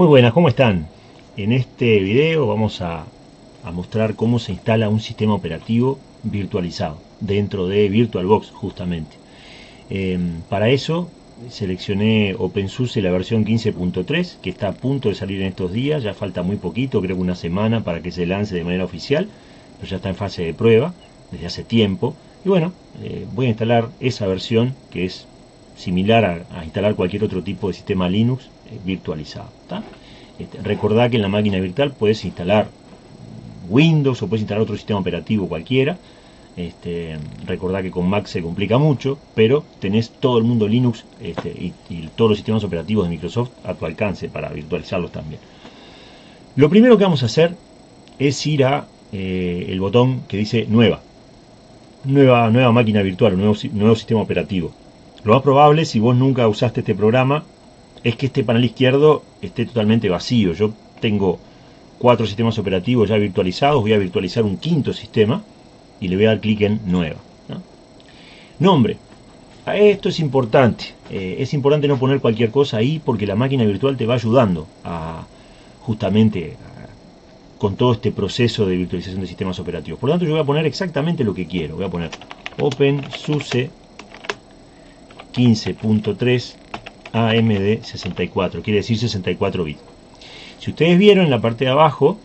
Muy buenas, ¿cómo están? En este video vamos a, mostrar cómo se instala un sistema operativo virtualizado dentro de VirtualBox justamente. Em, para eso seleccioné OpenSUSE la versión 15.3 que está a punto de salir en estos días, ya falta muy poquito, creo una semana para que se lance de manera oficial, pero ya está en fase de prueba desde hace tiempo. Y bueno, eh, voy a instalar esa versión que es similar a, instalar cualquier otro tipo de sistema Linux eh, virtualizado. Este, que en la máquina virtual puedes instalar Windows o puedes instalar otro sistema operativo cualquiera. Este, recordá que con Mac se complica mucho, pero tenés todo el mundo Linux este, y, todos los sistemas operativos de Microsoft a tu alcance para virtualizarlos también. Lo primero que vamos a hacer es ir a eh, el botón que dice Nueva. Nueva, nueva máquina virtual, nuevo, nuevo sistema operativo. Lo más probable, si vos nunca usaste este programa, es que este panel izquierdo esté totalmente vacío. Yo tengo cuatro sistemas operativos ya virtualizados, voy a virtualizar un quinto sistema y le voy a dar clic en Nueva. Nombre. Esto es importante. Eh, es importante no poner cualquier cosa ahí porque la máquina virtual te va ayudando a justamente con todo este proceso de virtualización de sistemas operativos. Por lo tanto, yo voy a poner exactamente lo que quiero. Voy a poner OpenSUSE 15.3 AMD 64, quiere decir 64 bits. Si ustedes vieron en la parte de abajo,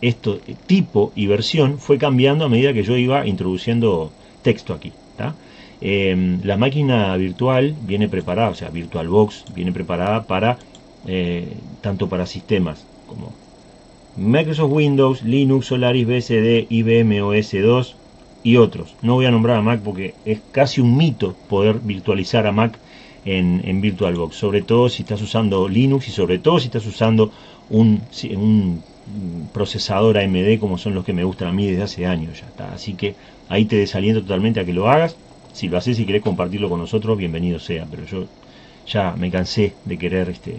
esto tipo y versión fue cambiando a medida que yo iba introduciendo texto aquí. Em, la máquina virtual viene preparada, o sea, VirtualBox viene preparada para eh, tanto para sistemas como Microsoft Windows, Linux, Solaris, BSD, IBM OS 2, y otros. No voy a nombrar a Mac porque es casi un mito poder virtualizar a Mac en, VirtualBox, sobre todo si estás usando Linux y sobre todo si estás usando un, un procesador AMD como son los que me gustan a mí desde hace años ya está. Así que ahí te desaliento totalmente a que lo hagas. Si lo haces y querés compartirlo con nosotros, bienvenido sea. Pero yo ya me cansé de querer este,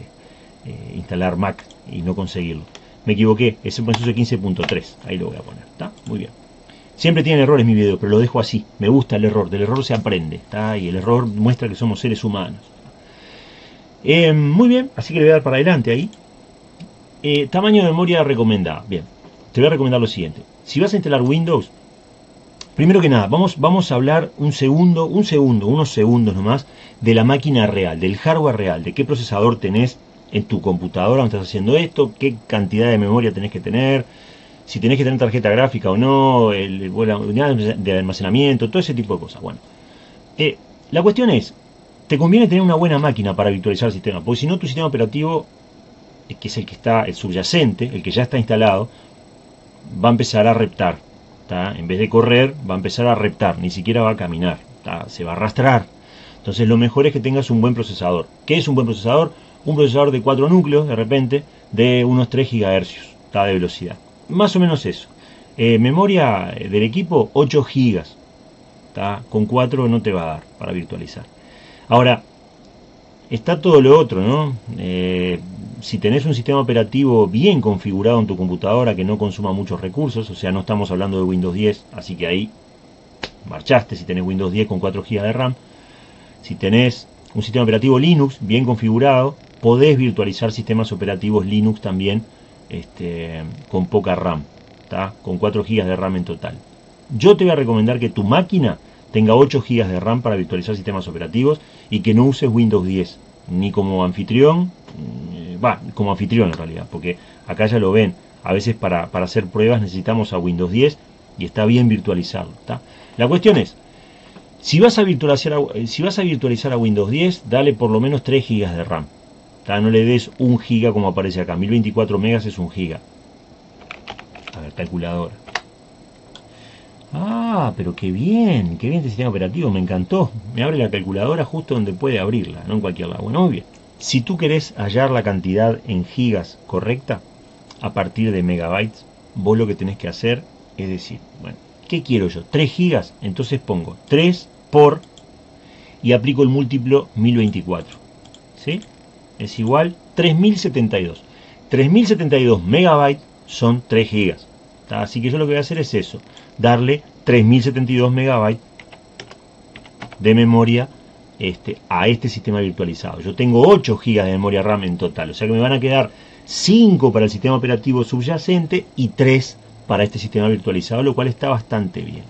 eh, instalar Mac y no conseguirlo. Me equivoqué, es el 15.3. Ahí lo voy a poner. ¿Está? Muy bien. Siempre tienen errores mi video, pero lo dejo así. Me gusta el error, del error se aprende, ¿está? Y el error muestra que somos seres humanos. Eh, muy bien, así que le voy a dar para adelante ahí. Eh, tamaño de memoria recomendada. Bien, te voy a recomendar lo siguiente. Si vas a instalar Windows, primero que nada, vamos, vamos a hablar un segundo, un segundo, unos segundos nomás, de la máquina real, del hardware real, de qué procesador tenés en tu computadora donde estás haciendo esto, qué cantidad de memoria tenés que tener, si tenés que tener tarjeta gráfica o no, el, unidad de almacenamiento, todo ese tipo de cosas. Bueno, eh, la cuestión es, te conviene tener una buena máquina para virtualizar el sistema, porque si no tu sistema operativo, que es el que está, el subyacente, el que ya está instalado, va a empezar a reptar. En vez de correr, va a empezar a reptar, ni siquiera va a caminar, se va a arrastrar. Entonces lo mejor es que tengas un buen procesador. ¿Qué es un buen procesador? Un procesador de 4 núcleos, de repente, de unos 3 GHz de velocidad. Más o menos eso. Eh, memoria del equipo 8 GB. Con 4 no te va a dar para virtualizar. Ahora, está todo lo otro, ¿no? Eh, si tenés un sistema operativo bien configurado en tu computadora que no consuma muchos recursos, o sea, no estamos hablando de Windows 10, así que ahí marchaste si tenés Windows 10 con 4 GB de RAM. Si tenés un sistema operativo Linux bien configurado, podés virtualizar sistemas operativos Linux también este, con poca RAM, con 4 GB de RAM en total. Yo te voy a recomendar que tu máquina tenga 8 GB de RAM para virtualizar sistemas operativos y que no uses Windows 10, ni como anfitrión, eh, va, como anfitrión en realidad, porque acá ya lo ven, a veces para, hacer pruebas necesitamos a Windows 10 y está bien virtualizado. La cuestión es, si vas, a virtualizar a, si vas a virtualizar a Windows 10, dale por lo menos 3 GB de RAM. No le des un giga como aparece acá. 1024 megas es un giga. A ver, calculadora. Ah, pero qué bien, qué bien este sistema operativo, me encantó. Me abre la calculadora justo donde puede abrirla, no en cualquier lado. Bueno, muy bien. Si tú querés hallar la cantidad en gigas correcta, a partir de megabytes, vos lo que tenés que hacer es decir, bueno, ¿qué quiero yo? 3 gigas, entonces pongo 3 por y aplico el múltiplo 1024. ¿Sí? Es igual 3072. 3072 megabytes son 3 gigas. Así que yo lo que voy a hacer es eso, darle 3072 megabytes de memoria este, a este sistema virtualizado. Yo tengo 8 gigas de memoria RAM en total, o sea que me van a quedar 5 para el sistema operativo subyacente y 3 para este sistema virtualizado, lo cual está bastante bien.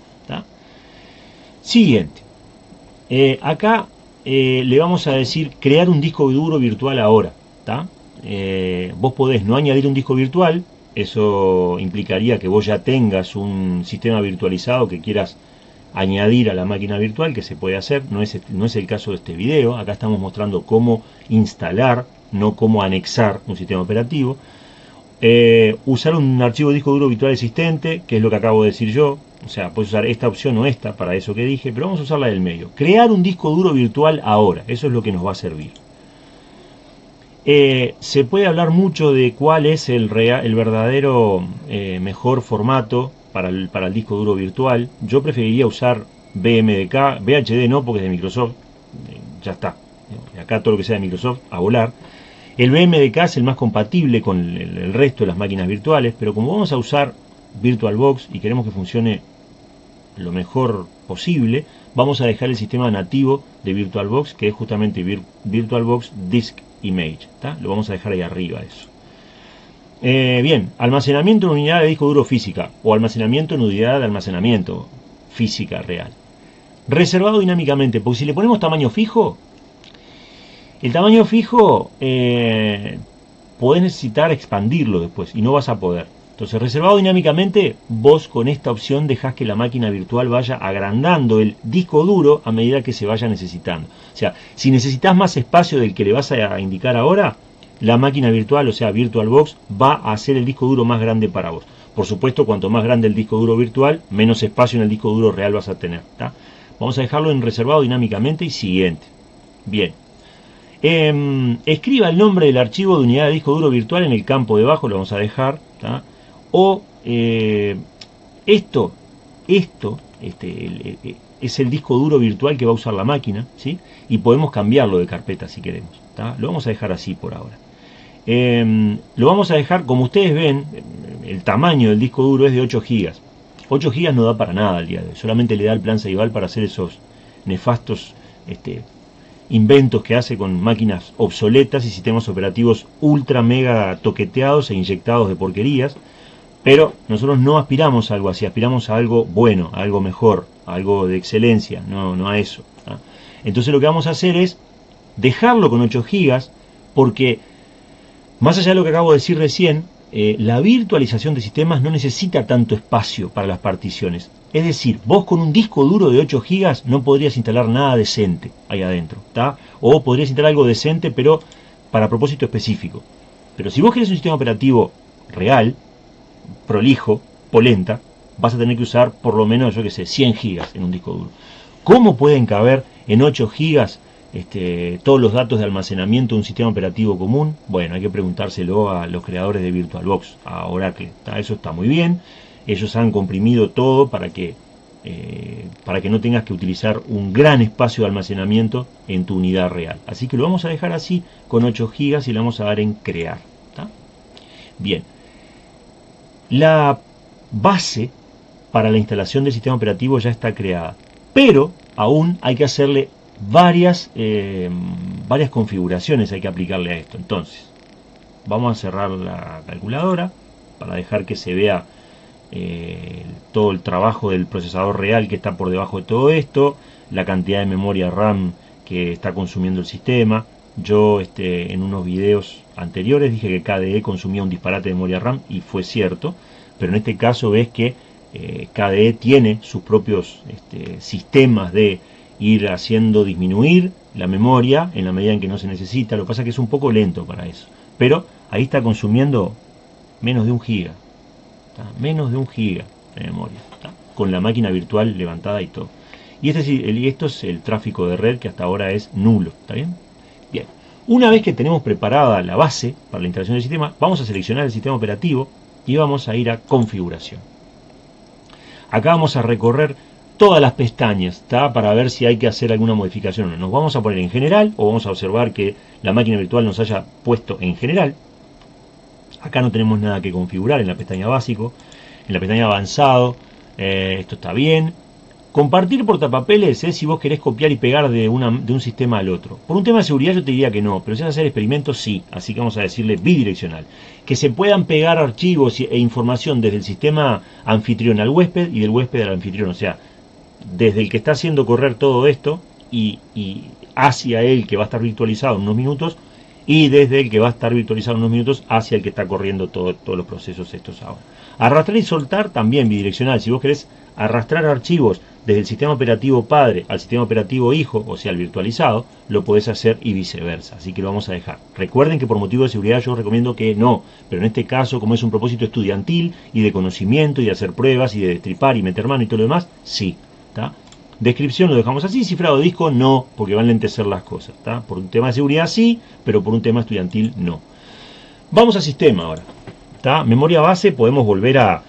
Siguiente. Eh, acá eh, le vamos a decir crear un disco duro virtual ahora. Eh, vos podés no añadir un disco virtual, eso implicaría que vos ya tengas un sistema virtualizado que quieras añadir a la máquina virtual, que se puede hacer, no es, no es el caso de este video, acá estamos mostrando cómo instalar, no cómo anexar un sistema operativo. Eh, usar un archivo disco duro virtual existente, que es lo que acabo de decir yo, o sea, puedes usar esta opción o esta para eso que dije, pero vamos a usar la del medio. Crear un disco duro virtual ahora, eso es lo que nos va a servir. Eh, se puede hablar mucho de cuál es el, el verdadero eh, mejor formato para el, el disco duro virtual. Yo preferiría usar BMDK, VHD no porque es de Microsoft, eh, ya está. Acá todo lo que sea de Microsoft a volar. El BMDK es el más compatible con el, resto de las máquinas virtuales, pero como vamos a usar VirtualBox y queremos que funcione lo mejor posible, vamos a dejar el sistema nativo de VirtualBox, que es justamente VirtualBox Disk Image. Lo vamos a dejar ahí arriba eso. Eh, bien, almacenamiento en unidad de disco duro física o almacenamiento en unidad de almacenamiento física real. Reservado dinámicamente, porque si le ponemos tamaño fijo, el tamaño fijo eh, podés necesitar expandirlo después y no vas a poder. Entonces, reservado dinámicamente, vos con esta opción dejás que la máquina virtual vaya agrandando el disco duro a medida que se vaya necesitando. O sea, si necesitas más espacio del que le vas a indicar ahora, la máquina virtual, o sea, VirtualBox, va a hacer el disco duro más grande para vos. Por supuesto, cuanto más grande el disco duro virtual, menos espacio en el disco duro real vas a tener. Vamos a dejarlo en reservado dinámicamente y siguiente. Bien. Em, escriba el nombre del archivo de unidad de disco duro virtual en el campo debajo, lo vamos a dejar. O eh, esto, esto, este, es el disco duro virtual que va a usar la máquina, ¿sí? Y podemos cambiarlo de carpeta si queremos. Lo vamos a dejar así por ahora. Em, lo vamos a dejar, como ustedes ven, el tamaño del disco duro es de 8 GB. 8 GB no da para nada al día de hoy, solamente le da el plan Ceibal para hacer esos nefastos este, inventos que hace con máquinas obsoletas y sistemas operativos ultra mega toqueteados e inyectados de porquerías. Pero nosotros no aspiramos a algo así, aspiramos a algo bueno, a algo mejor, a algo de excelencia, no, no a eso. Entonces lo que vamos a hacer es dejarlo con 8 GB porque más allá de lo que acabo de decir recién, eh, la virtualización de sistemas no necesita tanto espacio para las particiones. Es decir, vos con un disco duro de 8 GB no podrías instalar nada decente ahí adentro. O podrías instalar algo decente, pero para propósito específico. Pero si vos querés un sistema operativo real, prolijo, polenta, vas a tener que usar por lo menos, yo que sé, 100 GB en un disco duro. ¿Cómo pueden caber en 8 GB este, todos los datos de almacenamiento de un sistema operativo común? Bueno, hay que preguntárselo a los creadores de VirtualBox, a Oracle. Eso está muy bien. Ellos han comprimido todo para que, eh, para que no tengas que utilizar un gran espacio de almacenamiento en tu unidad real. Así que lo vamos a dejar así con 8 GB y le vamos a dar en crear. Bien. La base para la instalación del sistema operativo ya está creada, pero aún hay que hacerle varias, eh, varias configuraciones hay que aplicarle a esto. Entonces, vamos a cerrar la calculadora para dejar que se vea eh, todo el trabajo del procesador real que está por debajo de todo esto, la cantidad de memoria RAM que está consumiendo el sistema. Yo este, en unos videos anteriores dije que KDE consumía un disparate de memoria RAM y fue cierto, pero en este caso ves que eh, KDE tiene sus propios este, sistemas de ir haciendo disminuir la memoria en la medida en que no se necesita. Lo que pasa es que es un poco lento para eso. Pero ahí está consumiendo menos de un giga. Menos de un giga de memoria. Con la máquina virtual levantada y todo. Y, este, esto es el tráfico de red que hasta ahora es nulo. ¿Está bien? Una vez que tenemos preparada la base para la instalación del sistema, vamos a seleccionar el sistema operativo y vamos a ir a configuración. Acá vamos a recorrer todas las pestañas para ver si hay que hacer alguna modificación Nos vamos a poner en general o vamos a observar que la máquina virtual nos haya puesto en general. Acá no tenemos nada que configurar en la pestaña básico. En la pestaña avanzado, eh, esto está bien. Compartir portapapeles es si vos querés copiar y pegar de, una, de un sistema al otro. Por un tema de seguridad yo te diría que no, pero si vas a hacer experimentos sí, así que vamos a decirle bidireccional. Que se puedan pegar archivos e información desde el sistema anfitrión al huésped y del huésped al anfitrión, o sea, desde el que está haciendo correr todo esto y, hacia el que va a estar virtualizado en unos minutos y desde el que va a estar virtualizado en unos minutos hacia el que está corriendo todos los procesos estos ahora. Arrastrar y soltar también bidireccional, si vos querés arrastrar archivos desde el sistema operativo padre al sistema operativo hijo, o sea, al virtualizado, lo podés hacer y viceversa. Así que lo vamos a dejar. Recuerden que por motivo de seguridad yo recomiendo que no, pero en este caso, como es un propósito estudiantil y de conocimiento y de hacer pruebas y de destripar y meter mano y todo lo demás, sí. Descripción lo dejamos así, cifrado disco no, porque van a lentecer las cosas. Por un tema de seguridad sí, pero por un tema estudiantil no. Vamos al sistema ahora. Memoria base podemos volver a,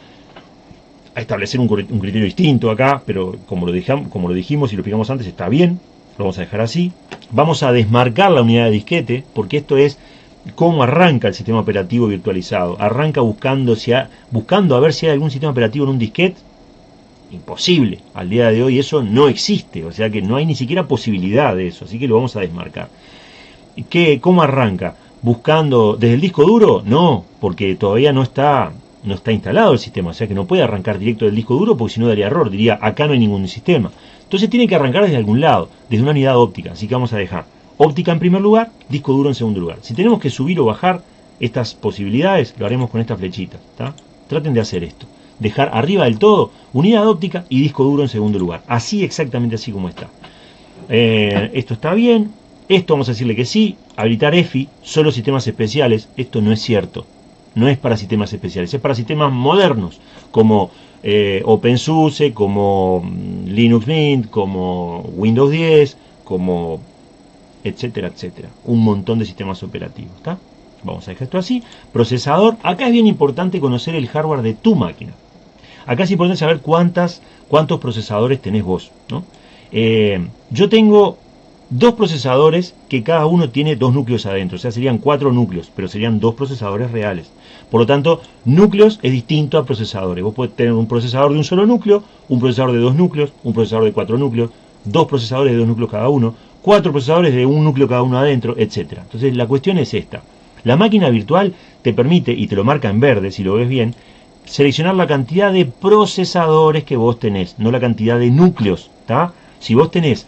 a establecer un, criterio distinto acá, pero como lo, dejamos, como lo dijimos y lo explicamos antes, está bien, lo vamos a dejar así. Vamos a desmarcar la unidad de disquete, porque esto es cómo arranca el sistema operativo virtualizado. Arranca buscando, si buscando a ver si hay algún sistema operativo en un disquete. Imposible. Al día de hoy eso no existe, o sea que no hay ni siquiera posibilidad de eso, así que lo vamos a desmarcar. ¿Qué, ¿Cómo arranca? ¿Buscando desde el disco duro? No, porque todavía no está no está instalado el sistema, o sea que no puede arrancar directo del disco duro porque si no daría error, diría acá no hay ningún sistema. Entonces tiene que arrancar desde algún lado, desde una unidad óptica, así que vamos a dejar óptica en primer lugar, disco duro en segundo lugar. Si tenemos que subir o bajar estas posibilidades, lo haremos con esta flechita, Traten de hacer esto, dejar arriba del todo unidad óptica y disco duro en segundo lugar, así exactamente así como está. Eh, esto está bien, esto vamos a decirle que sí, habilitar EFI, solo sistemas especiales, esto no es cierto no es para sistemas especiales, es para sistemas modernos, como eh, OpenSUSE, como mm, Linux Mint, como Windows 10, como etcétera, etcétera. Un montón de sistemas operativos, Vamos a dejar esto así. Procesador, acá es bien importante conocer el hardware de tu máquina. Acá es importante saber cuántas, cuántos procesadores tenés vos. Eh, yo tengo dos procesadores que cada uno tiene dos núcleos adentro, o sea, serían cuatro núcleos, pero serían dos procesadores reales. Por lo tanto, núcleos es distinto a procesadores. Vos podés tener un procesador de un solo núcleo, un procesador de dos núcleos, un procesador de cuatro núcleos, dos procesadores de dos núcleos cada uno, cuatro procesadores de un núcleo cada uno adentro, etc. Entonces, la cuestión es esta. La máquina virtual te permite, y te lo marca en verde si lo ves bien, seleccionar la cantidad de procesadores que vos tenés, no la cantidad de núcleos. Si vos tenés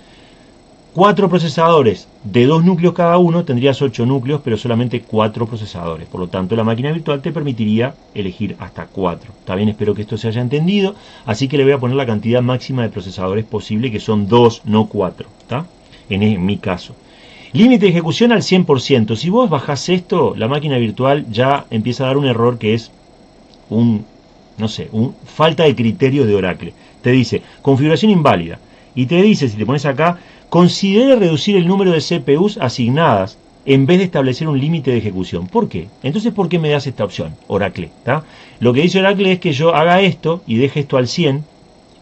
cuatro procesadores de dos núcleos cada uno, tendrías ocho núcleos, pero solamente cuatro procesadores. Por lo tanto, la máquina virtual te permitiría elegir hasta cuatro. También espero que esto se haya entendido, así que le voy a poner la cantidad máxima de procesadores posible, que son dos, no cuatro. En, mi caso. Límite de ejecución al 100%. Si vos bajás esto, la máquina virtual ya empieza a dar un error que es un, no sé, un falta de criterio de Oracle. Te dice, configuración inválida. Y te dice, si te pones acá, considere reducir el número de CPUs asignadas en vez de establecer un límite de ejecución. ¿Por qué? Entonces, ¿por qué me das esta opción, Oracle? Lo que dice Oracle es que yo haga esto y deje esto al 100,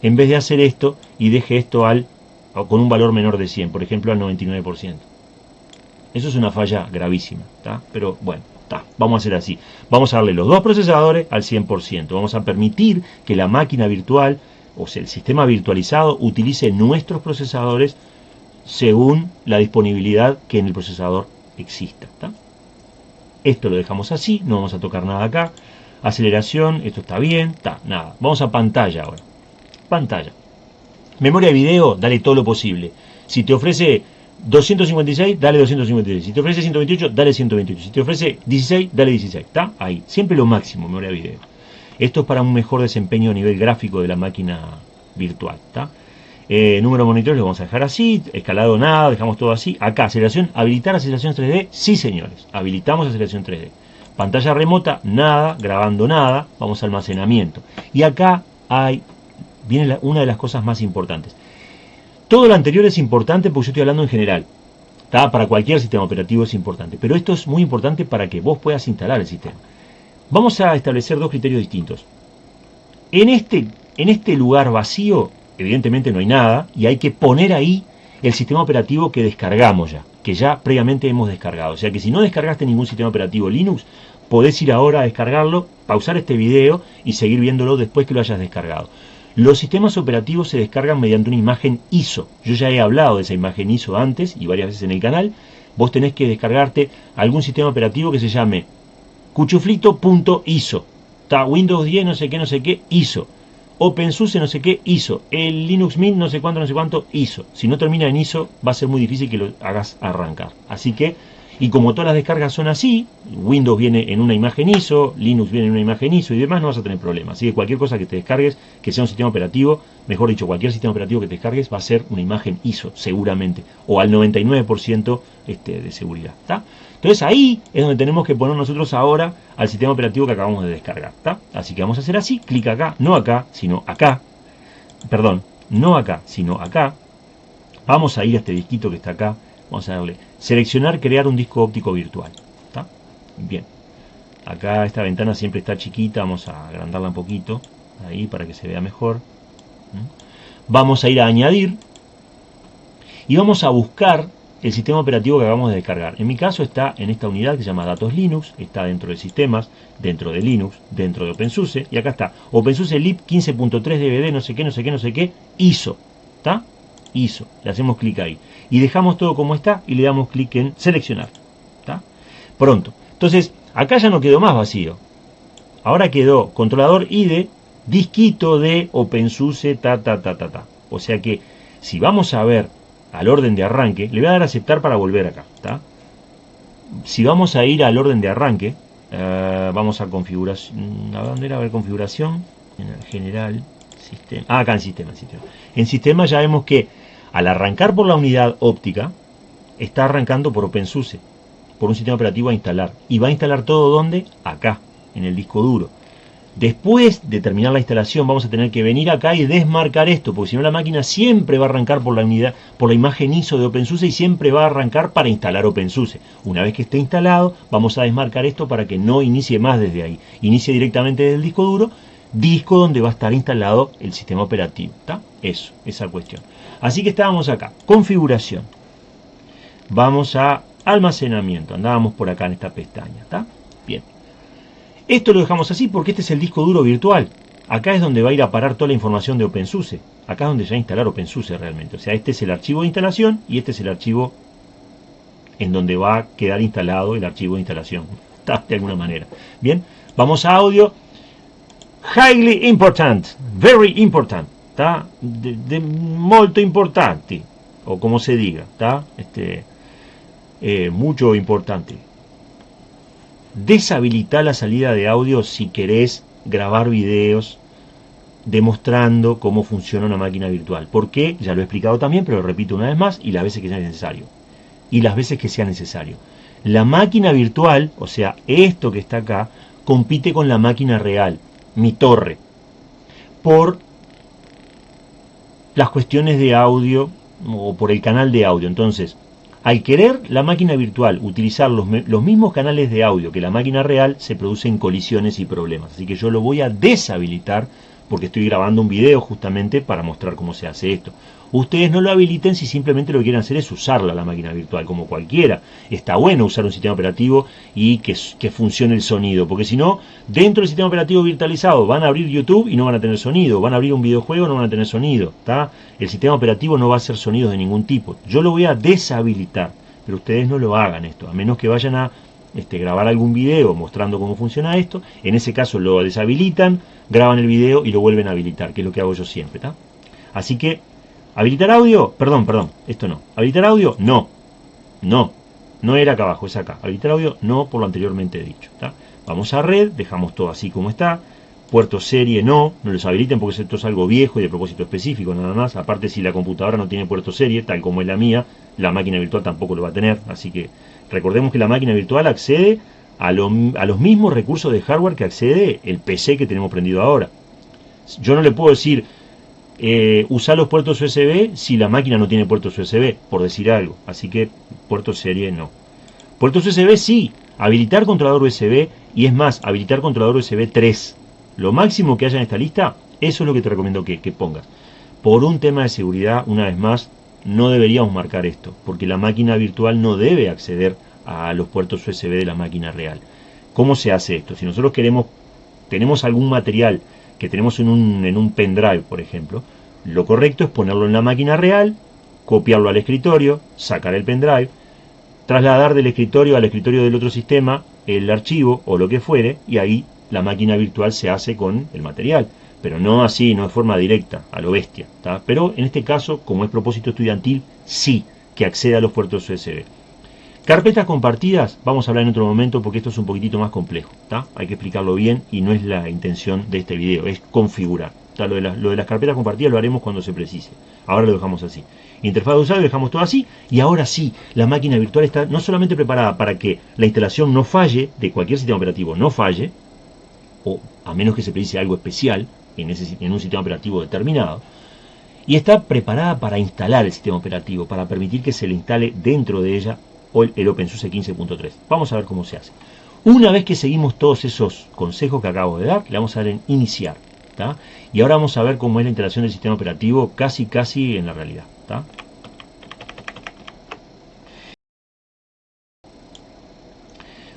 en vez de hacer esto y deje esto al con un valor menor de 100, por ejemplo al 99%. Eso es una falla gravísima, pero bueno, vamos a hacer así. Vamos a darle los dos procesadores al 100%. Vamos a permitir que la máquina virtual, o sea, el sistema virtualizado, utilice nuestros procesadores según la disponibilidad que en el procesador exista. Esto lo dejamos así, no vamos a tocar nada acá. Aceleración, esto está bien, está, nada. Vamos a pantalla ahora. Pantalla. Memoria de video, dale todo lo posible. Si te ofrece 256, dale 256. Si te ofrece 128, dale 128. Si te ofrece 16, dale 16. ¿Está? Ahí. Siempre lo máximo, memoria de video. Esto es para un mejor desempeño a nivel gráfico de la máquina virtual. ¿Está? Eh, número monitores lo vamos a dejar así, escalado nada, dejamos todo así. Acá, aceleración, habilitar aceleración 3D, sí señores, habilitamos aceleración 3D. Pantalla remota, nada, grabando nada, vamos a almacenamiento. Y acá hay, viene una de las cosas más importantes. Todo lo anterior es importante porque yo estoy hablando en general. Para cualquier sistema operativo es importante. Pero esto es muy importante para que vos puedas instalar el sistema. Vamos a establecer dos criterios distintos. En este, en este lugar vacío evidentemente no hay nada y hay que poner ahí el sistema operativo que descargamos ya, que ya previamente hemos descargado. O sea que si no descargaste ningún sistema operativo Linux, podés ir ahora a descargarlo, pausar este video y seguir viéndolo después que lo hayas descargado. Los sistemas operativos se descargan mediante una imagen ISO. Yo ya he hablado de esa imagen ISO antes y varias veces en el canal. Vos tenés que descargarte algún sistema operativo que se llame cuchuflito.iso. Está Windows 10, no sé qué, no sé qué, ISO. OpenSUSE, no sé qué, ISO. El Linux Mint, no sé cuánto, no sé cuánto, ISO. Si no termina en ISO, va a ser muy difícil que lo hagas arrancar. Así que y como todas las descargas son así, Windows viene en una imagen ISO, Linux viene en una imagen ISO y demás, no vas a tener problemas. Así que cualquier cosa que te descargues, que sea un sistema operativo, mejor dicho, cualquier sistema operativo que te descargues va a ser una imagen ISO, seguramente, o al 99% este, de seguridad. Entonces ahí es donde tenemos que poner nosotros ahora al sistema operativo que acabamos de descargar. Así que vamos a hacer así, clic acá, no acá, sino acá. Perdón, no acá, sino acá. Vamos a ir a este disquito que está acá Vamos a darle seleccionar, crear un disco óptico virtual. Bien. Acá esta ventana siempre está chiquita, vamos a agrandarla un poquito, ahí para que se vea mejor. Vamos a ir a añadir y vamos a buscar el sistema operativo que acabamos de descargar. En mi caso está en esta unidad que se llama Datos Linux, está dentro de sistemas, dentro de Linux, dentro de OpenSUSE, y acá está OpenSUSE lib 15.3 DVD, no sé qué, no sé qué, no sé qué, ISO. ¿Está? ISO. Le hacemos clic ahí. Y dejamos todo como está y le damos clic en seleccionar. ¿Está? Pronto. Entonces, acá ya no quedó más vacío. Ahora quedó controlador IDE, disquito de OpenSUSE, ta, ta, ta, ta, ta. O sea que, si vamos a ver al orden de arranque, le voy a dar aceptar para volver acá. Si vamos a ir al orden de arranque, eh, vamos a configuración, ¿a dónde era? A ver configuración, en el general, sistema, ah, acá en sistema, en sistema. En sistema ya vemos que al arrancar por la unidad óptica, está arrancando por OpenSUSE, por un sistema operativo a instalar. Y va a instalar todo donde? Acá, en el disco duro. Después de terminar la instalación vamos a tener que venir acá y desmarcar esto, porque si no la máquina siempre va a arrancar por la unidad, por la imagen ISO de OpenSUSE y siempre va a arrancar para instalar OpenSUSE. Una vez que esté instalado, vamos a desmarcar esto para que no inicie más desde ahí. Inicie directamente desde el disco duro, disco donde va a estar instalado el sistema operativo. ¿Está? Eso, esa cuestión. Así que estábamos acá, configuración. Vamos a almacenamiento, andábamos por acá en esta pestaña. Esto lo dejamos así porque este es el disco duro virtual. Acá es donde va a ir a parar toda la información de OpenSUSE. Acá es donde ya instalar OpenSUSE realmente. O sea, este es el archivo de instalación y este es el archivo en donde va a quedar instalado el archivo de instalación. De alguna manera. Bien, vamos a audio. Highly important, very important está de, molto importante o como se diga está este eh, mucho importante deshabilitar la salida de audio si querés grabar videos demostrando cómo funciona una máquina virtual. ¿Por qué? Ya lo he explicado también, pero lo repito una vez más y las veces que sea necesario. Y las veces que sea necesario. La máquina virtual, o sea, esto que está acá, compite con la máquina real, mi torre, por las cuestiones de audio o por el canal de audio. Entonces, al querer la máquina virtual utilizar los, los, mismos canales de audio que la máquina real, se producen colisiones y problemas. Así que yo lo voy a deshabilitar porque estoy grabando un video justamente para mostrar cómo se hace esto. Ustedes no lo habiliten si simplemente lo que quieren hacer es usarla la máquina virtual, como cualquiera. Está bueno usar un sistema operativo y que, funcione el sonido, porque si no, dentro del sistema operativo virtualizado van a abrir YouTube y no van a tener sonido, van a abrir un videojuego y no van a tener sonido. El sistema operativo no va a hacer sonidos de ningún tipo. Yo lo voy a deshabilitar, pero ustedes no lo hagan esto, a menos que vayan a este, grabar algún video mostrando cómo funciona esto. En ese caso lo deshabilitan, graban el video y lo vuelven a habilitar, que es lo que hago yo siempre. ¿está? Así que, ¿habilitar audio? Perdón, perdón, esto no. ¿Habilitar audio? No. No. No era acá abajo, es acá. ¿Habilitar audio? No, por lo anteriormente dicho. ¿está? Vamos a red, dejamos todo así como está. Puerto serie no, no los habiliten porque esto es algo viejo y de propósito específico nada más. Aparte si la computadora no tiene puerto serie, tal como es la mía, la máquina virtual tampoco lo va a tener. Así que recordemos que la máquina virtual accede a, los mismos recursos de hardware que accede el PC que tenemos prendido ahora. Yo no le puedo decir eh, usar los puertos USB si la máquina no tiene puertos USB, por decir algo. Así que puerto serie no. Puertos USB sí, habilitar controlador USB y es más, habilitar controlador USB 3. Lo máximo que haya en esta lista, eso es lo que te recomiendo que, que pongas. Por un tema de seguridad, una vez más, no deberíamos marcar esto, porque la máquina virtual no debe acceder a los puertos USB de la máquina real. ¿Cómo se hace esto? Si nosotros queremos, tenemos algún material que tenemos en un, en un pendrive, por ejemplo, lo correcto es ponerlo en la máquina real, copiarlo al escritorio, sacar el pendrive, trasladar del escritorio al escritorio del otro sistema el archivo o lo que fuere, y ahí la máquina virtual se hace con el material. Pero no así, no de forma directa, a lo bestia. Pero en este caso, como es propósito estudiantil, sí que acceda a los puertos USB. Carpetas compartidas, vamos a hablar en otro momento porque esto es un poquitito más complejo. Hay que explicarlo bien y no es la intención de este video, es configurar. Lo de, lo, de las carpetas compartidas lo haremos cuando se precise. Ahora lo dejamos así. Interfaz de usuario dejamos todo así y ahora sí, la máquina virtual está no solamente preparada para que la instalación no falle, de cualquier sistema operativo no falle, o a menos que se precise algo especial en, un sistema operativo determinado, y está preparada para instalar el sistema operativo, para permitir que se le instale dentro de ella el OpenSUSE 15.3. Vamos a ver cómo se hace. Una vez que seguimos todos esos consejos que acabo de dar, le vamos a dar en iniciar. Y ahora vamos a ver cómo es la instalación del sistema operativo casi casi en la realidad.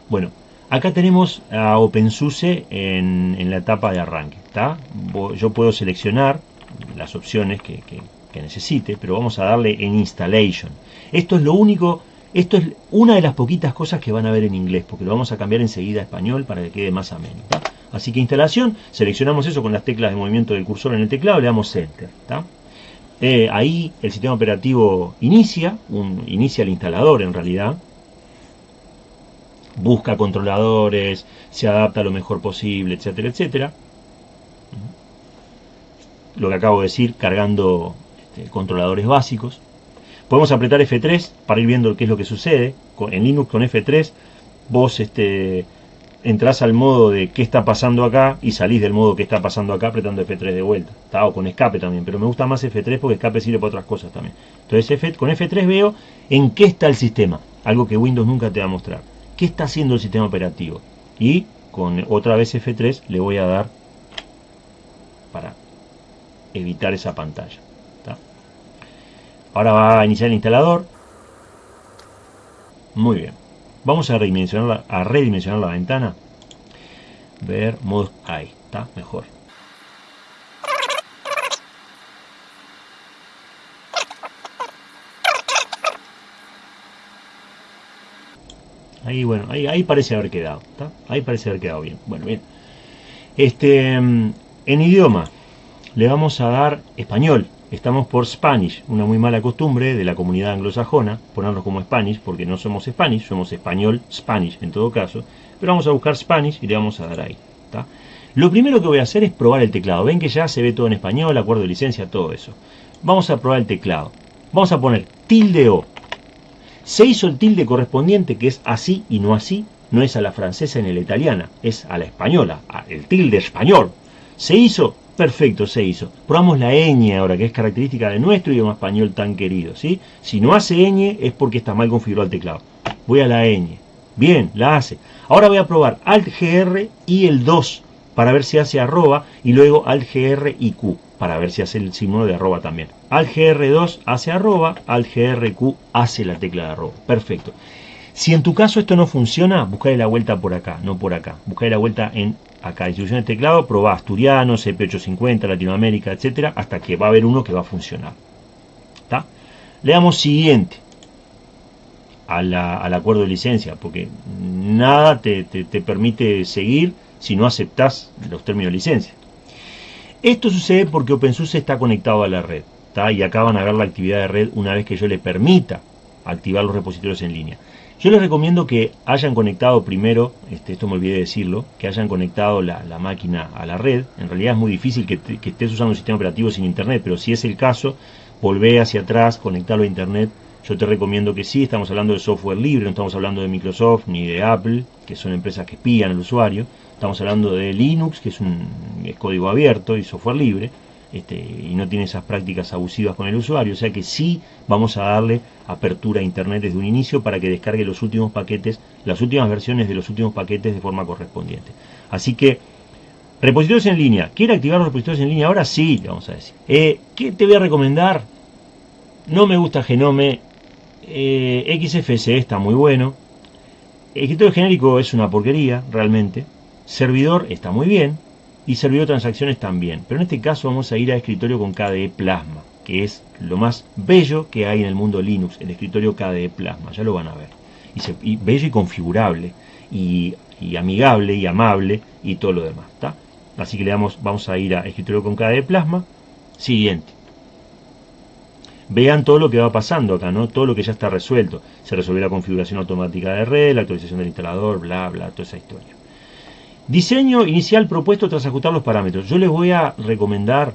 Bueno, acá tenemos a OpenSUSE en, la etapa de arranque. Yo puedo seleccionar las opciones que, que necesite, pero vamos a darle en Installation. Esto es lo único esto es una de las poquitas cosas que van a ver en inglés, porque lo vamos a cambiar enseguida a español para que quede más ameno. Así que instalación, seleccionamos eso con las teclas de movimiento del cursor en el teclado, le damos Enter. Eh, ahí el sistema operativo inicia, inicia el instalador en realidad, busca controladores, se adapta lo mejor posible, etcétera, etcétera. Lo que acabo de decir, cargando este, controladores básicos. Podemos apretar F3 para ir viendo qué es lo que sucede. En Linux con F3 vos este, entrás al modo de qué está pasando acá y salís del modo que está pasando acá apretando F3 de vuelta. Está, o con escape también, pero me gusta más F3 porque escape sirve para otras cosas también. Entonces con F3 veo en qué está el sistema, algo que Windows nunca te va a mostrar. ¿Qué está haciendo el sistema operativo? Y con otra vez F3 le voy a dar para evitar esa pantalla. Ahora va a iniciar el instalador. Muy bien. Vamos a redimensionar la, ventana. Ver modo. Ahí, está mejor. Ahí, bueno, ahí, ahí parece haber quedado. Ahí parece haber quedado bien. Bueno, bien. Este, mm, en idioma, le vamos a dar español. Estamos por Spanish, una muy mala costumbre de la comunidad anglosajona, ponernos como Spanish, porque no somos Spanish, somos español, Spanish en todo caso, pero vamos a buscar Spanish y le vamos a dar ahí. Lo primero que voy a hacer es probar el teclado. Ven que ya se ve todo en español, acuerdo de licencia, todo eso. Vamos a probar el teclado. Vamos a poner tilde O. Se hizo el tilde correspondiente, que es así y no así. No es a la francesa ni a la italiana, es a la española, el tilde español. Se hizo Perfecto, se hizo. Probamos la ñ ahora, que es característica de nuestro idioma español tan querido. ¿sí? Si no hace ñ es porque está mal configurado el teclado. Voy a la ñ. Bien, la hace. Ahora voy a probar Alt GR y el 2 para ver si hace arroba y luego Alt GR y Q para ver si hace el signo de arroba también. Alt GR2 hace arroba, Alt GRQ hace la tecla de arroba. Perfecto. Si en tu caso esto no funciona, busca la vuelta por acá, no por acá. Busca la vuelta en acá, distribución de teclado, probá asturiano, CP850, Latinoamérica, etcétera, hasta que va a haber uno que va a funcionar. Le damos siguiente al acuerdo de licencia, porque nada te, permite seguir si no aceptas los términos de licencia. Esto sucede porque OpenSUSE está conectado a la red, y acá van a ver la actividad de red una vez que yo le permita activar los repositorios en línea. Yo les recomiendo que hayan conectado primero, este, esto me olvidé de decirlo, que hayan conectado la, máquina a la red. En realidad es muy difícil que, estés usando un sistema operativo sin internet, pero si es el caso, volvé hacia atrás, conectarlo a internet. Yo te recomiendo que sí, estamos hablando de software libre, no estamos hablando de Microsoft ni de Apple, que son empresas que espían al usuario. Estamos hablando de Linux, que es un código abierto y software libre. Este, y no tiene esas prácticas abusivas con el usuario, o sea que sí vamos a darle apertura a internet desde un inicio para que descargue los últimos paquetes, las últimas versiones de los últimos paquetes de forma correspondiente. Así que, repositorios en línea, ¿quiere activar los repositorios en línea ahora? Sí, vamos a decir. Eh, ¿Qué te voy a recomendar? No me gusta Genome, eh, XFCE está muy bueno, escritorio genérico es una porquería, realmente, servidor está muy bien, y servidor de transacciones también. Pero en este caso vamos a ir a escritorio con KDE Plasma, que es lo más bello que hay en el mundo Linux, el escritorio KDE Plasma, ya lo van a ver. Y, bello y configurable, y, amigable y amable, y todo lo demás. Así que le damos, vamos a ir a escritorio con KDE Plasma. Siguiente. Vean todo lo que va pasando acá, ¿no? Todo lo que ya está resuelto. Se resolvió la configuración automática de red, la actualización del instalador, bla, bla, toda esa historia. Diseño inicial propuesto tras ajustar los parámetros. Yo les voy a recomendar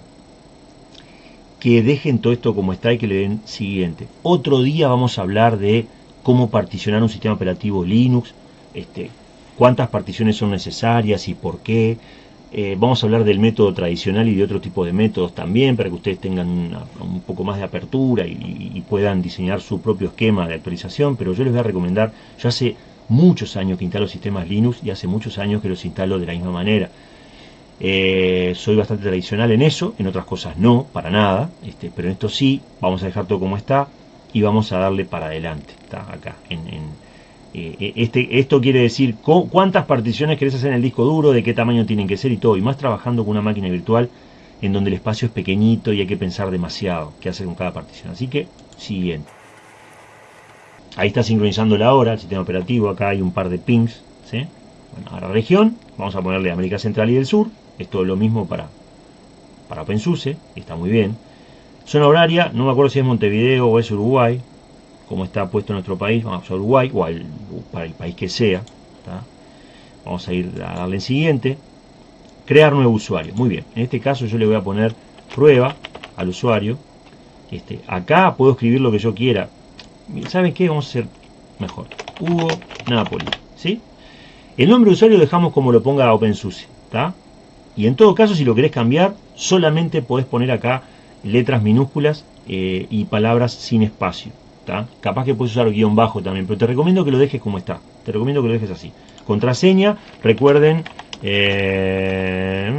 que dejen todo esto como está y que le den siguiente. Otro día vamos a hablar de cómo particionar un sistema operativo Linux, este, cuántas particiones son necesarias y por qué. Eh, vamos a hablar del método tradicional y de otro tipo de métodos también para que ustedes tengan un poco más de apertura y, puedan diseñar su propio esquema de actualización. Pero yo les voy a recomendar, yo hace muchos años que instalo sistemas Linux y hace muchos años que los instalo de la misma manera. Eh, soy bastante tradicional en eso, en otras cosas no, para nada, este, pero en esto sí, vamos a dejar todo como está y vamos a darle para adelante. Está acá. En, eh, eh, este, esto quiere decir cuántas particiones querés hacer en el disco duro, de qué tamaño tienen que ser y todo, y más trabajando con una máquina virtual en donde el espacio es pequeñito y hay que pensar demasiado qué hacer con cada partición. Así que, siguiente. Ahí está sincronizando la hora, el sistema operativo, acá hay un par de pings. Bueno, ahora región, vamos a ponerle América Central y del Sur, es lo mismo para, para OpenSUSE, está muy bien. Zona horaria, no me acuerdo si es Montevideo o es Uruguay, como está puesto nuestro país, vamos a Uruguay o para el país que sea. Vamos a ir a darle en siguiente. Crear nuevo usuario. Muy bien, en este caso yo le voy a poner prueba al usuario. Este, acá puedo escribir lo que yo quiera, ¿saben qué? Vamos a hacer mejor. Hugo Napoli, ¿sí? El nombre de usuario dejamos como lo ponga OpenSUSE, ¿está? Y en todo caso, si lo querés cambiar, solamente podés poner acá letras minúsculas eh, y palabras sin espacio. Capaz que puedes usar guion bajo también, pero te recomiendo que lo dejes como está. Te recomiendo que lo dejes así. Contraseña, recuerden eh,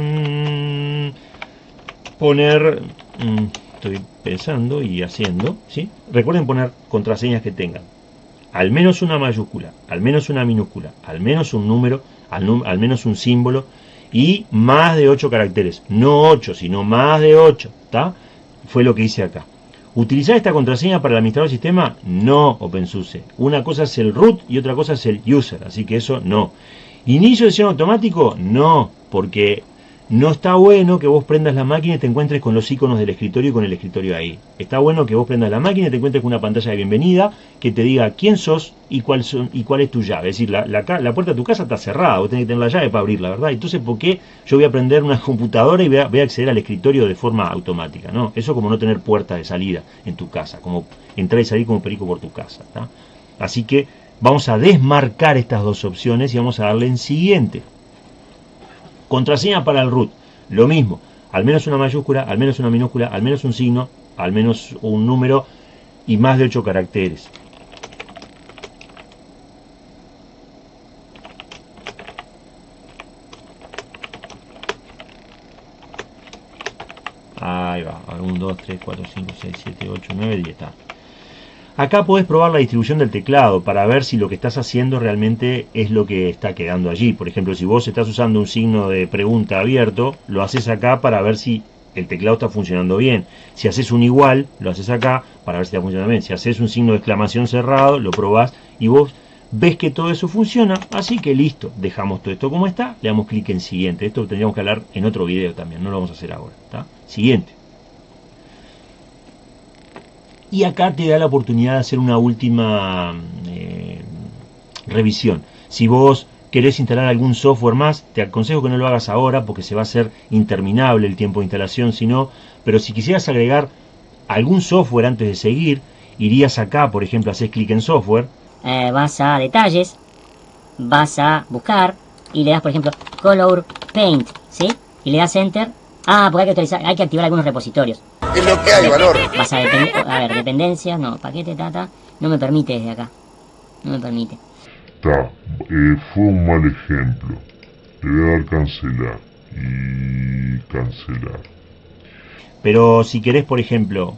mm, poner... Mm, estoy pensando y haciendo, ¿sí? Recuerden poner contraseñas que tengan al menos una mayúscula, al menos una minúscula, al menos un número, al, menos un símbolo y más de 8 caracteres. No 8, sino más de 8, ¿está? Fue lo que hice acá. ¿Utilizar esta contraseña para el administrador del sistema? No, OpenSUSE. Una cosa es el root y otra cosa es el user, así que eso no. ¿Inicio de sesión automático? No, porque no está bueno que vos prendas la máquina y te encuentres con los iconos del escritorio y con el escritorio ahí. Está bueno que vos prendas la máquina y te encuentres con una pantalla de bienvenida que te diga quién sos y cuál, son, y cuál es tu llave. Es decir, la, puerta de tu casa está cerrada, vos tenés que tener la llave para abrirla, ¿verdad? Entonces, ¿por qué yo voy a prender una computadora y voy a, acceder al escritorio de forma automática? ¿no? Eso como no tener puerta de salida en tu casa, como entrar y salir como perico por tu casa. Así que vamos a desmarcar estas dos opciones y vamos a darle en siguiente. Contraseña para el root, lo mismo, al menos una mayúscula, al menos una minúscula, al menos un signo, al menos un número y más de 8 caracteres. Ahí va, 1, 2, 3, 4, 5, 6, 7, 8, 9, 10 está. Acá podés probar la distribución del teclado para ver si lo que estás haciendo realmente es lo que está quedando allí. Por ejemplo, si vos estás usando un signo de pregunta abierto, lo haces acá para ver si el teclado está funcionando bien. Si haces un igual, lo haces acá para ver si está funcionando bien. Si haces un signo de exclamación cerrado, lo probás y vos ves que todo eso funciona. Así que listo, dejamos todo esto como está, le damos clic en siguiente. Esto tendríamos que hablar en otro video también, no lo vamos a hacer ahora. Siguiente y acá te da la oportunidad de hacer una última eh, revisión. Si vos querés instalar algún software más, te aconsejo que no lo hagas ahora porque se va a hacer interminable el tiempo de instalación, sino, pero si quisieras agregar algún software antes de seguir, irías acá, por ejemplo, haces clic en software. Eh, vas a detalles, vas a buscar y le das, por ejemplo, Color Paint, ¿sí? Y le das Enter. Ah, porque hay que, hay que activar algunos repositorios. Es lo que hay, valor. Vas a, a ver, dependencias, no, paquete, tata, no me permite desde acá. No me permite. Está, eh, fue un mal ejemplo. Le voy a dar cancelar. Y cancelar. Pero si querés, por ejemplo,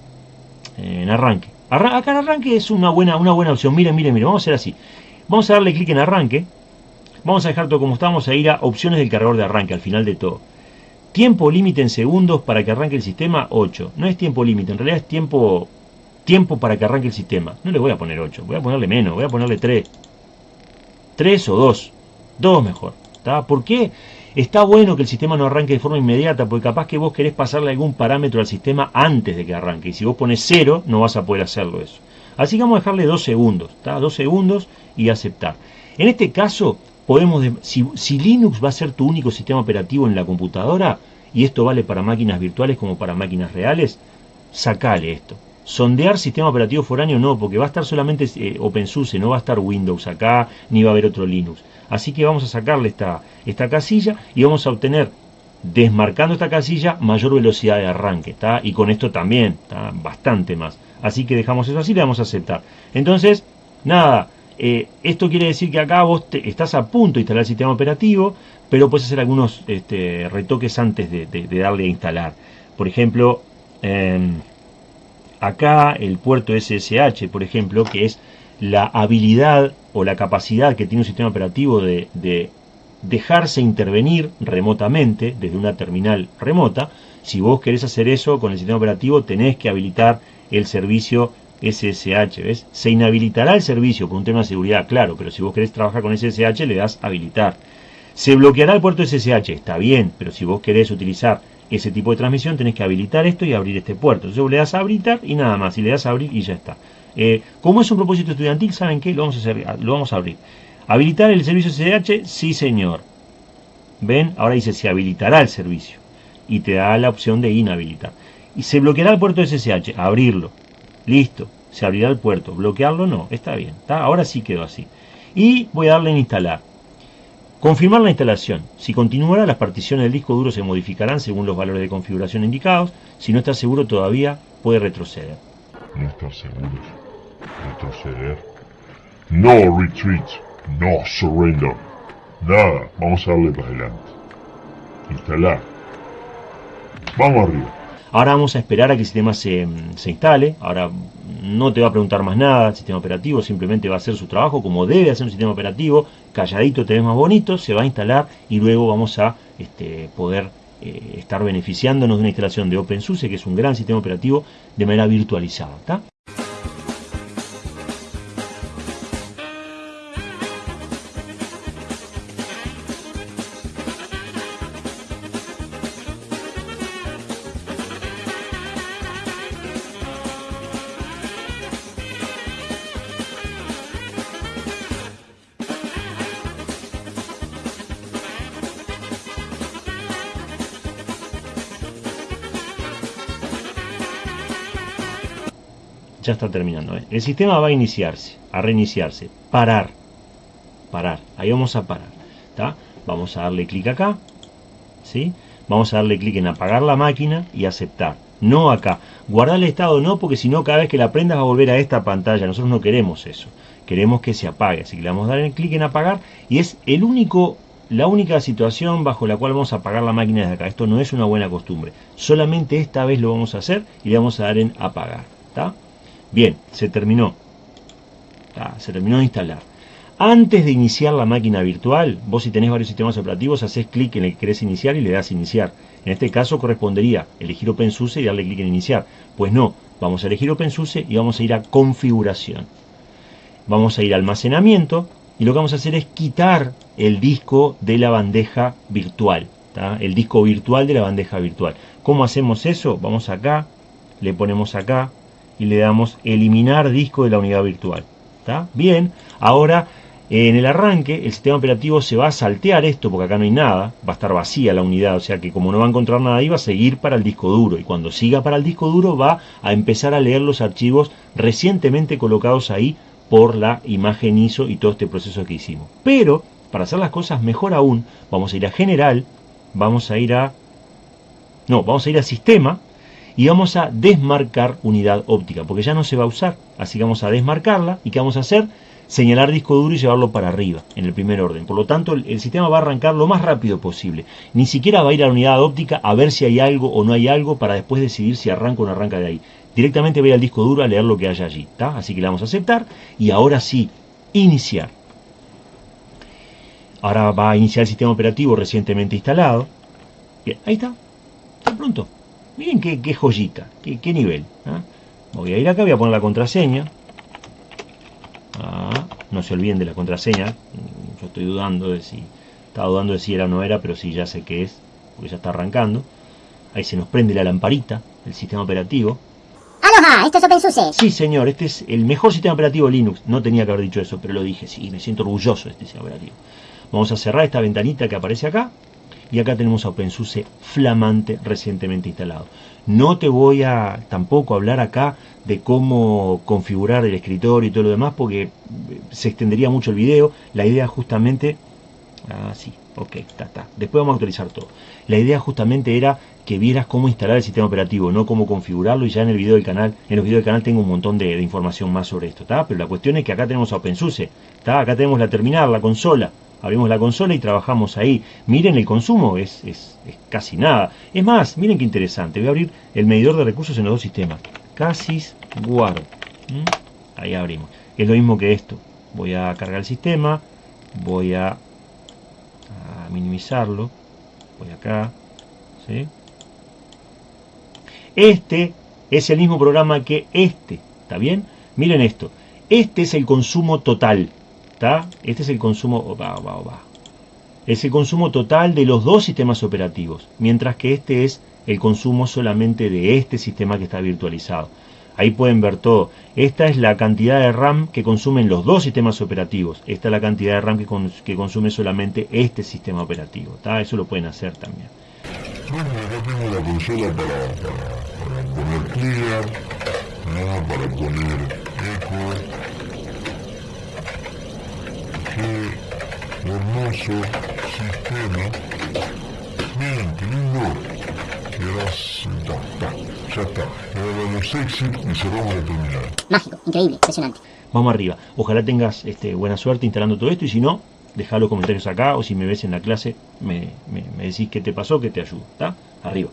en arranque. acá en arranque es una buena, una buena opción. Miren, miren, miren, vamos a hacer así. Vamos a darle clic en arranque. Vamos a dejar todo como está. Vamos a ir a opciones del cargador de arranque al final de todo. Tiempo límite en segundos para que arranque el sistema, 8. No es tiempo límite, en realidad es tiempo, tiempo para que arranque el sistema. No le voy a poner 8, voy a ponerle menos, voy a ponerle 3. 3 o 2. 2 mejor. ¿Por qué? Está bueno que el sistema no arranque de forma inmediata, porque capaz que vos querés pasarle algún parámetro al sistema antes de que arranque. Y si vos pones 0, no vas a poder hacerlo eso. Así que vamos a dejarle 2 segundos, ¿está? 2 segundos y aceptar. En este caso, podemos, si, Linux va a ser tu único sistema operativo en la computadora, y esto vale para máquinas virtuales como para máquinas reales, sacale esto. Sondear sistema operativo foráneo no, porque va a estar solamente eh, OpenSUSE, no va a estar Windows acá, ni va a haber otro Linux. Así que vamos a sacarle esta, esta casilla y vamos a obtener, desmarcando esta casilla, mayor velocidad de arranque. ¿está? Y con esto también, está bastante más. Así que dejamos eso así le vamos a aceptar. Entonces, nada, eh, esto quiere decir que acá vos estás a punto de instalar el sistema operativo, pero puedes hacer algunos este, retoques antes de, darle a instalar. Por ejemplo, em, acá el puerto SSH, por ejemplo, que es la habilidad o la capacidad que tiene un sistema operativo de, de dejarse intervenir remotamente desde una terminal remota. Si vos querés hacer eso con el sistema operativo, tenés que habilitar el servicio SSH, ¿ves? Se inhabilitará el servicio por un tema de seguridad, claro, pero si vos querés trabajar con SSH le das habilitar. Se bloqueará el puerto SSH, está bien, pero si vos querés utilizar ese tipo de transmisión tenés que habilitar esto y abrir este puerto. Entonces le das habilitar y nada más, y le das abrir y ya está. Eh, como es un propósito estudiantil, ¿saben qué? Lo vamos a, hacer, lo vamos a abrir. ¿Habilitar el servicio SSH? Sí, señor. ¿Ven? Ahora dice se habilitará el servicio. Y te da la opción de inhabilitar. Y se bloqueará el puerto SSH. Abrirlo. Listo. Se abrirá el puerto. Bloquearlo no. Está bien. Ahora sí quedó así. Y voy a darle en instalar. Confirmar la instalación. Si continuará, las particiones del disco duro se modificarán según los valores de configuración indicados. Si no está seguro todavía, puede retroceder. No está seguro retroceder. No retreat, no surrender. Nada, vamos a darle para adelante. Instalar. Vamos arriba. Ahora vamos a esperar a que el sistema se, se, instale. Ahora no te va a preguntar más nada el sistema operativo, simplemente va a hacer su trabajo como debe hacer un sistema operativo. Calladito te ves más bonito, se va a instalar y luego vamos a este, poder eh, estar beneficiándonos de una instalación de OpenSUSE, que es un gran sistema operativo de manera virtualizada. Ya está terminando. ¿eh? El sistema va a iniciarse, a reiniciarse, parar, parar, ahí vamos a parar, Vamos a darle clic acá, ¿sí? Vamos a darle clic en apagar la máquina y aceptar. No acá. Guardar el estado no, porque si no cada vez que la prendas va a volver a esta pantalla. Nosotros no queremos eso. Queremos que se apague. Así que le vamos a dar el clic en apagar y es el único la única situación bajo la cual vamos a apagar la máquina desde acá. Esto no es una buena costumbre. Solamente esta vez lo vamos a hacer y le vamos a dar en apagar. ¿Está? Bien, se terminó. se terminó de instalar. Antes de iniciar la máquina virtual, vos si tenés varios sistemas operativos, haces clic en el que querés iniciar y le das iniciar. En este caso correspondería elegir OpenSUSE y darle clic en iniciar. Pues no, vamos a elegir OpenSUSE y vamos a ir a configuración. Vamos a ir a almacenamiento y lo que vamos a hacer es quitar el disco de la bandeja virtual. El disco virtual de la bandeja virtual. ¿Cómo hacemos eso? Vamos acá, le ponemos acá, y le damos eliminar disco de la unidad virtual. ¿Está? Bien, ahora en el arranque el sistema operativo se va a saltear esto porque acá no hay nada, va a estar vacía la unidad, o sea que como no va a encontrar nada ahí va a seguir para el disco duro y cuando siga para el disco duro va a empezar a leer los archivos recientemente colocados ahí por la imagen ISO y todo este proceso que hicimos. Pero para hacer las cosas mejor aún, vamos a ir a general, vamos a ir a... No, vamos a ir a sistema, y vamos a desmarcar unidad óptica, porque ya no se va a usar. Así que vamos a desmarcarla y ¿qué vamos a hacer? Señalar disco duro y llevarlo para arriba, en el primer orden. Por lo tanto, el, sistema va a arrancar lo más rápido posible. Ni siquiera va a ir a la unidad óptica a ver si hay algo o no hay algo para después decidir si arranca o no arranca de ahí. Directamente ir al disco duro a leer lo que haya allí. Así que le vamos a aceptar y ahora sí, iniciar. Ahora va a iniciar el sistema operativo recientemente instalado. Bien, ahí está Está pronto. Miren qué, qué joyita, qué, qué nivel. ¿ah? Voy a ir acá, voy a poner la contraseña. Ah, no se olviden de la contraseña. Yo estoy dudando de si... Estaba dudando de si era o no era, pero sí ya sé que es, porque ya está arrancando. Ahí se nos prende la lamparita, el sistema operativo. ¡Aloha! Esto es OpenSUSE. Sí, señor, este es el mejor sistema operativo Linux. No tenía que haber dicho eso, pero lo dije. Sí, me siento orgulloso de este sistema operativo. Vamos a cerrar esta ventanita que aparece acá. Y acá tenemos a OpenSUSE flamante recientemente instalado. No te voy a tampoco hablar acá de cómo configurar el escritorio y todo lo demás porque se extendería mucho el video. La idea justamente... Ah, sí, ok, está, está. Después vamos a actualizar todo. La idea justamente era que vieras cómo instalar el sistema operativo, no cómo configurarlo. Y ya en el video del canal, en los videos del canal tengo un montón de, de información más sobre esto, ¿está? Pero la cuestión es que acá tenemos a OpenSUSE, ¿está? Acá tenemos la terminal, la consola. Abrimos la consola y trabajamos ahí. Miren el consumo, es, es, casi nada. Es más, miren qué interesante. Voy a abrir el medidor de recursos en los dos sistemas. Casis Guard. ¿Mm? Ahí abrimos. Es lo mismo que esto. Voy a cargar el sistema. Voy a, a minimizarlo. Voy acá. ¿sí? Este es el mismo programa que este. ¿Está bien? Miren esto. Este es el consumo total. ¿Está? Este es el consumo... Es el consumo total de los dos sistemas operativos. Mientras que este es el consumo solamente de este sistema que está virtualizado. Ahí pueden ver todo. Esta es la cantidad de RAM que consumen los dos sistemas operativos. Esta es la cantidad de RAM que, con, que consume solamente este sistema operativo. ¿está? Eso lo pueden hacer también. Bueno, acá tengo la consola para, para, para poner clear, para poner Hermoso sistema. Miren, qué lindo. Quedas, ya está, ya está. Ahora los exit y cerramos la terminal. Mágico, increíble, impresionante. Vamos arriba. Ojalá tengas este, buena suerte instalando todo esto y si no, deja los comentarios acá o si me ves en la clase me, me, me decís qué te pasó, que te ayudo. ¿Está? Arriba.